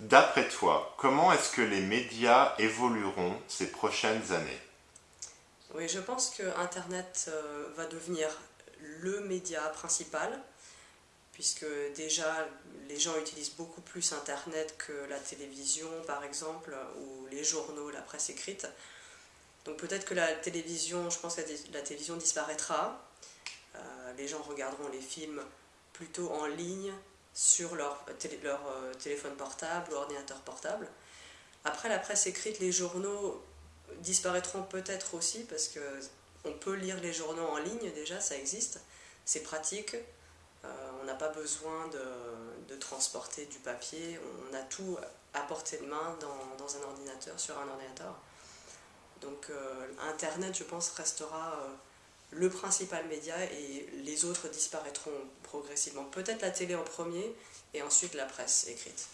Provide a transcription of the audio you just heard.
D'après toi, comment est-ce que les médias évolueront ces prochaines années? Oui, je pense que Internet euh, va devenir le média principal, puisque déjà les gens utilisent beaucoup plus Internet que la télévision par exemple, ou les journaux, la presse écrite. Donc peut-être que la télévision, je pense que la télévision disparaîtra, euh, les gens regarderont les films plutôt en ligne sur leur, euh, téléphone portable ou ordinateur portable. Après la presse écrite, les journaux disparaîtront peut-être aussi parce que on peut lire les journaux en ligne déjà, ça existe, c'est pratique, euh, on n'a pas besoin de, transporter du papier, on a tout à portée de main dans, un ordinateur, sur un ordinateur. Donc euh, Internet, je pense, restera le principal média et les autres disparaîtront progressivement. Peut-être la télé en premier et ensuite la presse écrite.